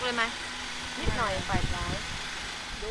ตกเลยไหมนิดหน่อยฝ่ายซ้ายดู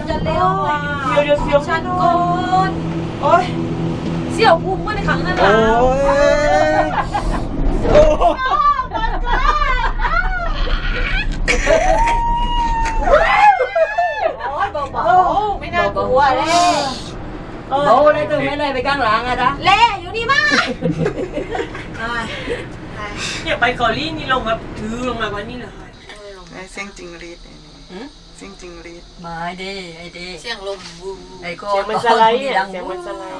นจะ เร็วอะเดี๋ยวเดี๋ยวเสียวฉันก่อนโอ้ยเสี่ยวพุงเมื่อในครั้งนั้นโอ้ล่ะยโอ้ยโอ้ยเบาๆไม่น่ากลัวเลยโอ้ได้ถึงไม่เลยไปข้างหลังอะนะเละอยู่นี่มากเนี่ยไปเกาหลีนี่ลงมาถือลงมากว่านี่เลยไอ้ เสียงจิงรีดไอ้นี่หืมเสียงจิงรีดมาไอ้เด้ไอ้เด้เสียงลมวูไอ้ก็เสียงมันสไลด์อะเสียงมันสไลด์